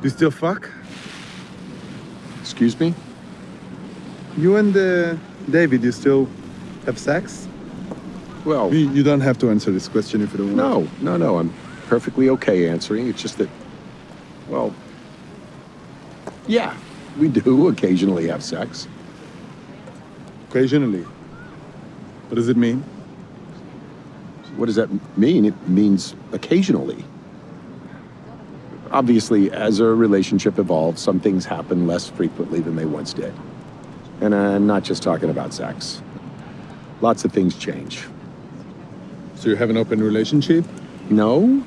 Do you still fuck? Excuse me? You and uh, David, you still have sex? Well, You, you don't have to answer this question if you don't want. To. No, no, no. I'm perfectly okay answering. It's just that, well, yeah, we do occasionally have sex. Occasionally. What does it mean? What does that mean? It means occasionally. Obviously, as a relationship evolves, some things happen less frequently than they once did. And I'm not just talking about sex. Lots of things change. So you have an open relationship? No?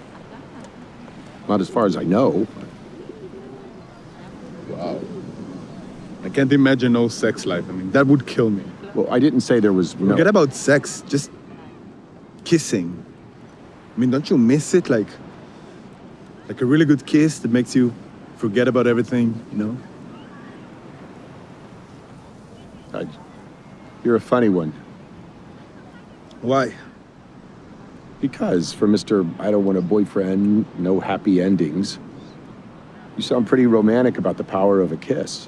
Not as far as I know. Wow. I can't imagine no sex life. I mean, that would kill me. Well, I didn't say there was no. Forget about sex, just kissing. I mean, don't you miss it? Like, like a really good kiss that makes you forget about everything, you know? I- you're a funny one. Why? Because for Mr. I don't want a boyfriend, no happy endings, you sound pretty romantic about the power of a kiss.